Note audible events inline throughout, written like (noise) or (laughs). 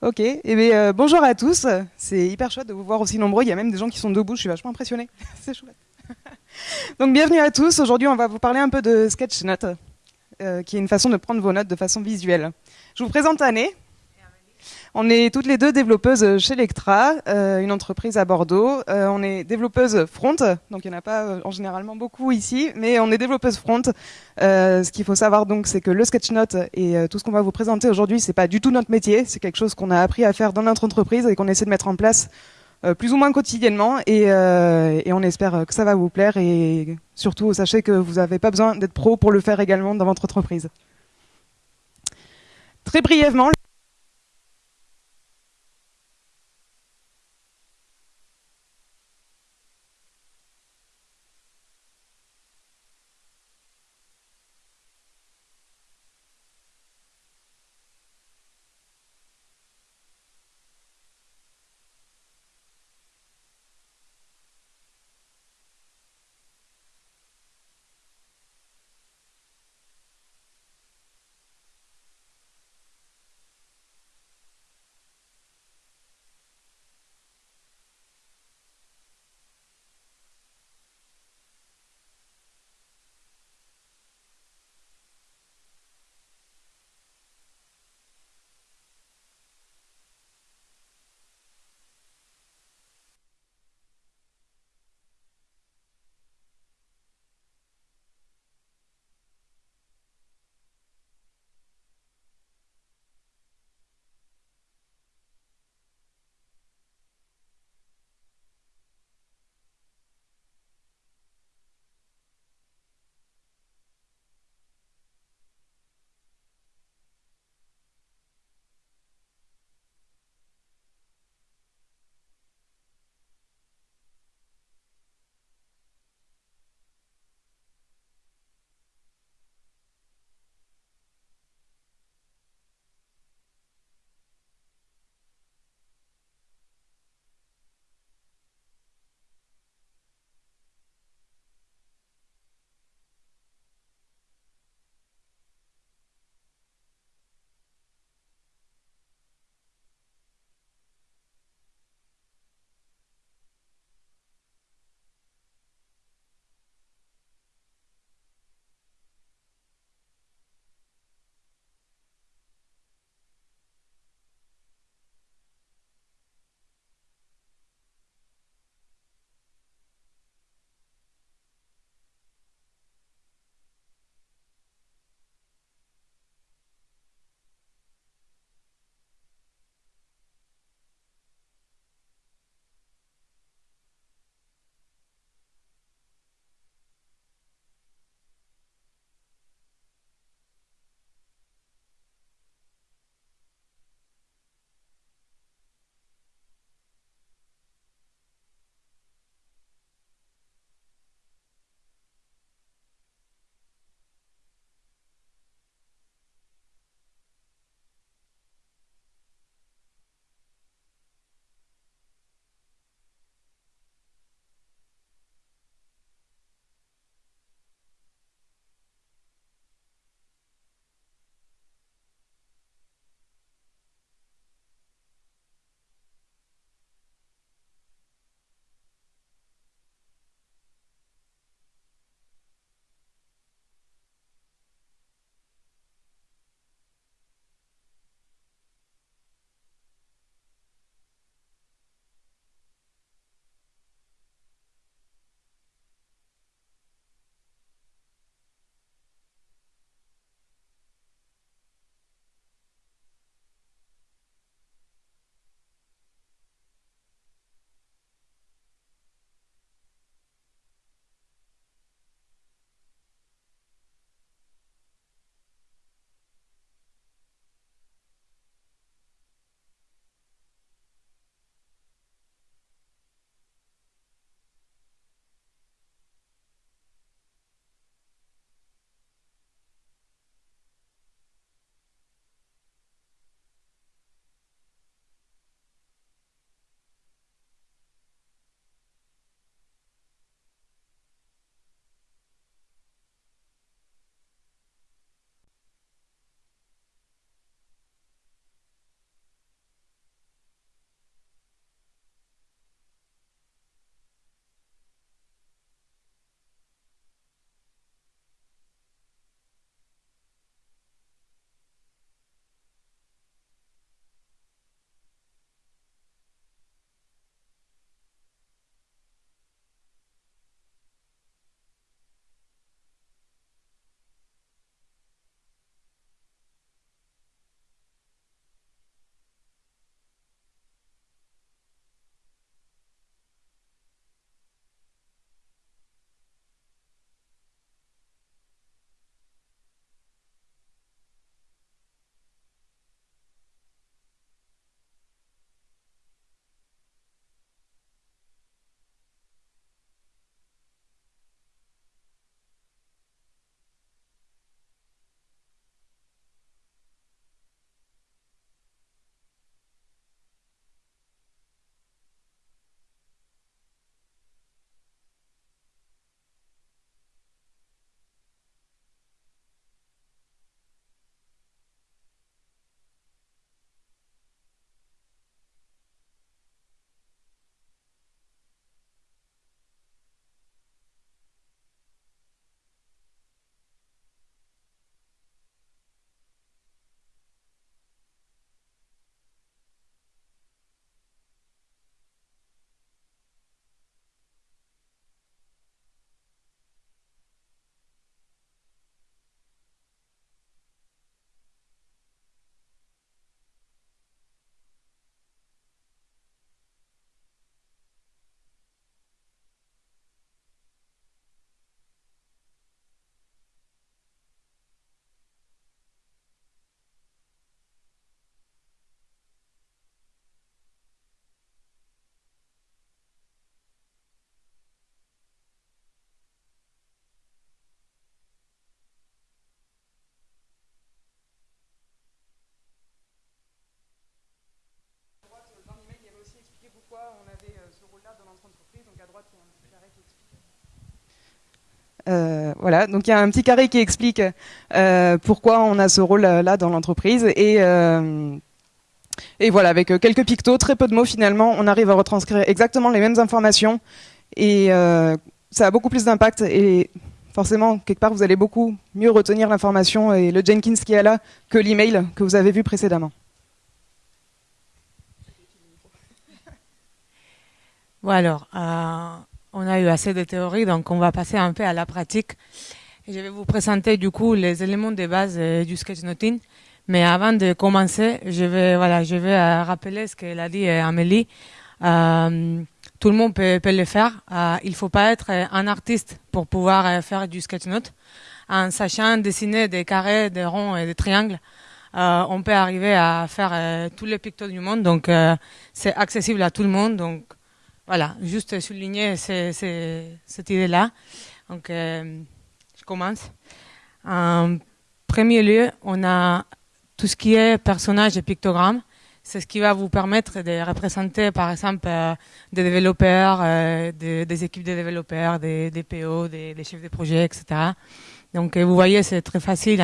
Ok, eh bien, euh, bonjour à tous. C'est hyper chouette de vous voir aussi nombreux. Il y a même des gens qui sont debout. Je suis vachement impressionnée. (laughs) C'est chouette. (laughs) Donc, bienvenue à tous. Aujourd'hui, on va vous parler un peu de Sketchnote, euh, qui est une façon de prendre vos notes de façon visuelle. Je vous présente Anne. On est toutes les deux développeuses chez Lectra, euh, une entreprise à Bordeaux. Euh, on est développeuses front, donc il n'y en a pas euh, en généralement beaucoup ici, mais on est développeuses front. ce qu'il faut savoir donc, c'est que le sketchnote et tout ce qu'on va vous présenter aujourd'hui, c'est pas du tout notre métier. C'est quelque chose qu'on a appris à faire dans notre entreprise et qu'on essaie de mettre en place plus ou moins quotidiennement. Et, et, on espère que ça va vous plaire. Et surtout, sachez que vous n'avez pas besoin d'être pro pour le faire également dans votre entreprise. Très brièvement. Euh, voilà, donc il y a un petit carré qui explique euh, pourquoi on a ce rôle-là dans l'entreprise. Et euh, et voilà, avec quelques pictos, très peu de mots finalement, on arrive à retranscrire exactement les mêmes informations. Et ça a beaucoup plus d'impact. Et forcément quelque part vous allez beaucoup mieux retenir l'information et le Jenkins qui est là que l'email que vous avez vu précédemment. Bon alors, on a eu assez de théories, donc on va passer un peu à la pratique. je vais vous présenter du coup les éléments de base euh, du sketchnoting. Mais avant de commencer, je vais voilà, je vais euh, rappeler ce qu'elle a dit euh, Amélie. tout le monde peut, peut le faire. il faut pas être un artiste pour pouvoir faire du sketchnote. En sachant dessiner des carrés, des ronds et des triangles, on peut arriver à faire tous les pictos du monde. Donc c'est accessible à tout le monde. Donc voilà, juste souligner cette idée-là. Donc, euh, je commence. En premier lieu, on a tout ce qui est personnage et pictogramme. C'est ce qui va vous permettre de représenter, par exemple, euh, des développeurs, euh, des, équipes de développeurs, des, PO, des, chefs de projet, etc. Donc, vous voyez, c'est très facile.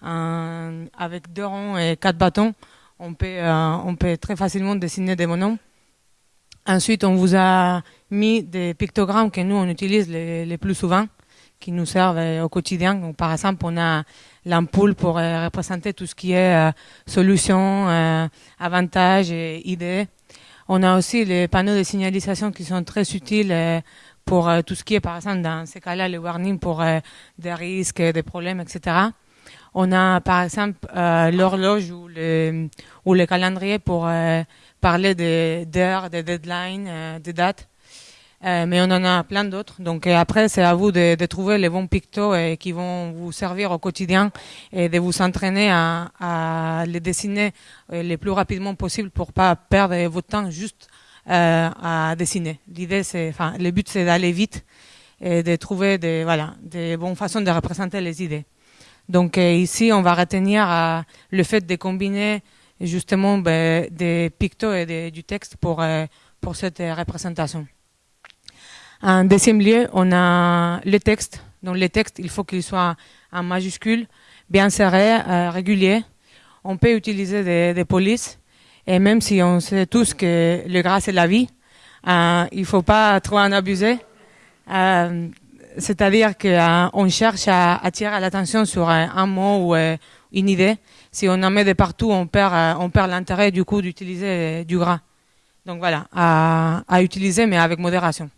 avec deux ronds et quatre bâtons, on peut, très facilement dessiner des monoms. Ensuite, on vous a mis des pictogrammes que nous, on utilise les, plus souvent, qui nous servent euh, au quotidien. Donc, par exemple, on a l'ampoule pour euh, représenter tout ce qui est euh, solution, avantages et idées. On a aussi les panneaux de signalisation qui sont très utiles pour tout ce qui est, par exemple, dans ces cas-là, les warnings pour des risques, des problèmes, etc. On a, par exemple, l'horloge ou le, ou le calendrier pour parler d'heures, de, de deadlines, euh, de dates. Euh, mais on en a plein d'autres. Donc après, c'est à vous de, trouver les bons pictos qui vont vous servir au quotidien et de vous entraîner à, les dessiner euh, le plus rapidement possible pour pas perdre votre temps juste euh, à dessiner. L'idée, c'est, enfin, le but, c'est d'aller vite et de trouver des, voilà, des bonnes façons de représenter les idées. Donc ici, on va retenir le fait de combiner justement ben, des pictos et du texte pour, euh, pour cette représentation. En deuxième lieu, on a le texte. Donc le texte, il faut qu'il soit en majuscule, bien serré, euh, régulier. On peut utiliser des, polices. Et même si on sait tous que le gras c'est la vie, euh, il faut pas trop en abuser. Euh, C'est-à-dire qu'on cherche à attirer l'attention sur un, mot ou une idée si on en met de partout, on perd, euh, on perd l'intérêt du coup d'utiliser du gras. Donc voilà, à, utiliser mais avec modération.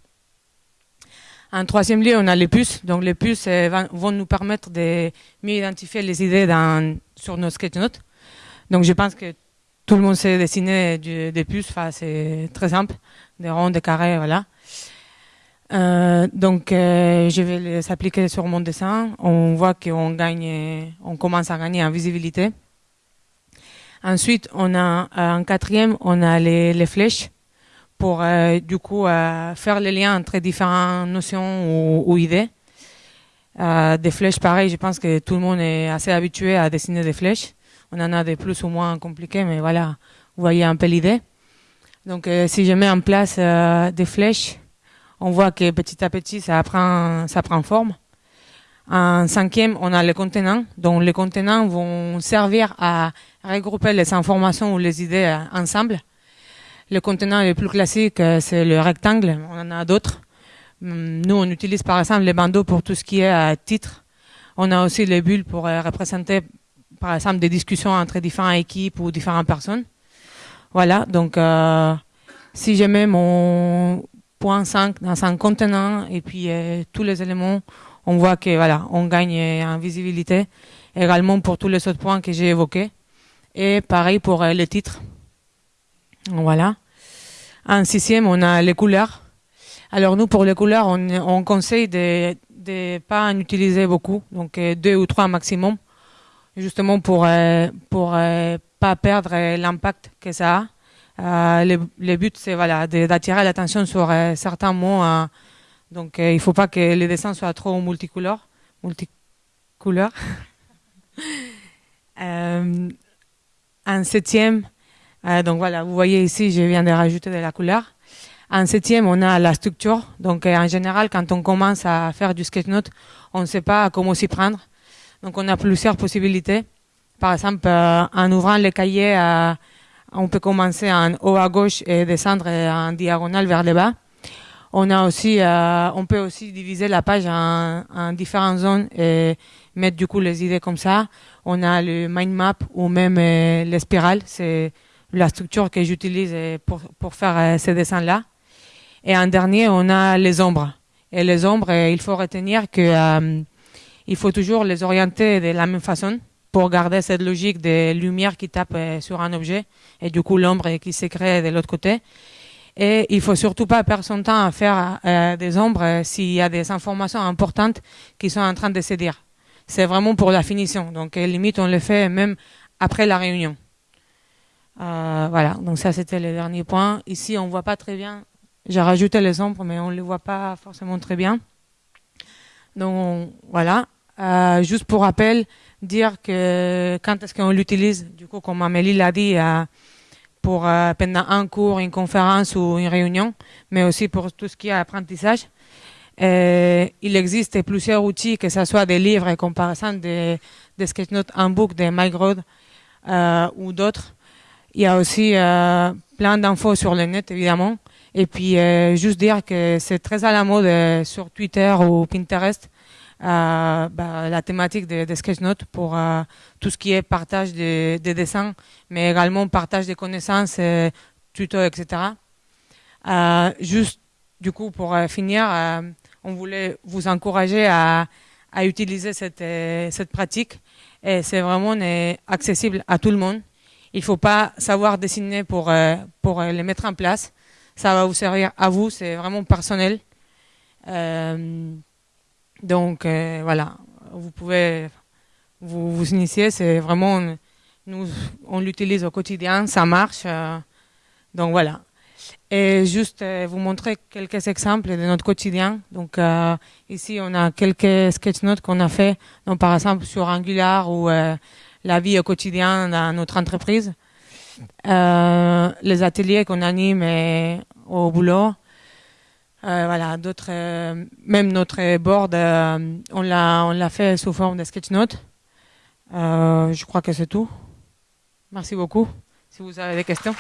En troisième lieu, on a les puces. Donc les puces euh, vont nous permettre de mieux identifier les idées sur nos sketchnotes. Donc je pense que tout le monde sait dessiner des puces. Enfin, c'est très simple, des ronds, des carrés, voilà. Euh, donc, euh, je vais les appliquer sur mon dessin. On voit qu'on gagne, on commence à gagner en visibilité. Ensuite, on a en quatrième, on a les, les flèches pour euh, du coup faire les liens entre différentes notions ou, idées. des flèches, pareil, je pense que tout le monde est assez habitué à dessiner des flèches. On en a des plus ou moins compliqués, mais voilà, vous voyez un peu l'idée. Donc, si je mets en place des flèches, on voit que petit à petit, ça prend, ça prend forme. En cinquième, on a les contenants. Donc, les contenants vont servir à regrouper les informations ou les idées euh, ensemble. Le contenant le plus classique, euh, c'est le rectangle. On en a d'autres. Hum, nous, on utilise par exemple les bandeaux pour tout ce qui est euh, titre. On a aussi les bulles pour représenter, par exemple, des discussions entre différentes équipes ou différentes personnes. Voilà. Donc, si je mets mon point 5 dans un contenant et puis tous les éléments, on voit que voilà, on gagne en visibilité. Également pour tous les autres points que j'ai évoqués. Et pareil pour euh, les titres. Voilà. En sixième, on a les couleurs. Alors nous, pour les couleurs, on, on conseille de ne pas en utiliser beaucoup, donc euh, deux ou trois maximum, justement pour pour pas perdre l'impact que ça a. Euh, le, le, but, c'est voilà, d'attirer l'attention sur euh, certains mots. Donc, euh, il ne faut pas que les dessins soient trop multicolores. multicouleurs. (laughs) en septième, donc voilà, vous voyez ici, je viens de rajouter de la couleur. En septième, on a la structure. Donc, en général, quand on commence à faire du sketch note, on ne sait pas comment s'y prendre. Donc, on a plusieurs possibilités. Par exemple, en ouvrant le cahier, on peut commencer en haut à gauche et descendre en diagonale vers le bas. On a aussi, euh, on peut aussi diviser la page en, en, différentes zones et mettre du coup les idées comme ça. On a le mind map ou même euh, les spirales, c'est la structure que j'utilise euh, pour, faire ces dessins-là. Et en dernier, on a les ombres. Et les ombres, il faut retenir que il faut toujours les orienter de la même façon pour garder cette logique de lumière qui tape sur un objet et du coup l'ombre qui se crée de l'autre côté. Et il faut surtout pas perdre son temps à faire euh, des ombres euh, s'il y a des informations importantes qui sont en train de se dire. C'est vraiment pour la finition. Donc, euh, limite, on le fait même après la réunion. voilà. Donc, ça, c'était le dernier point. Ici, on voit pas très bien. J'ai rajouté les ombres, mais on les voit pas forcément très bien. Donc, voilà. juste pour rappel, dire que quand est-ce qu'on l'utilise, du coup, comme Amélie l'a dit, pour euh, pendant un cours, une conférence ou une réunion, mais aussi pour tout ce qui est apprentissage. Euh, il existe plusieurs outils, que ce soit des livres par exemple des, sketchnotes en book de Mike euh, ou d'autres. Il y a aussi plein d'infos sur le net, évidemment. Et puis, juste dire que c'est très à la mode sur Twitter ou Pinterest euh, bah, la thématique des de sketchnotes pour euh, tout ce qui est partage des de dessins, mais également partage des connaissances, euh, tutos, etc. Juste, du coup, pour finir, on voulait vous encourager à, utiliser cette, pratique. Et c'est vraiment accessible à tout le monde. Il faut pas savoir dessiner pour, pour les mettre en place. Ça va vous servir à vous, c'est vraiment personnel. Donc euh, voilà, vous pouvez vous, vous initier, c'est vraiment, nous, on l'utilise au quotidien, ça marche. Euh, donc voilà. Et juste euh, vous montrer quelques exemples de notre quotidien. Donc ici, on a quelques sketch notes qu'on a fait, donc par exemple sur Angular ou la vie au quotidien dans notre entreprise. les ateliers qu'on anime au boulot. Euh, voilà, d'autres, euh, même notre board, euh, on l'a, on l'a fait sous forme de sketch note. je crois que c'est tout. Merci beaucoup. Si vous avez des questions.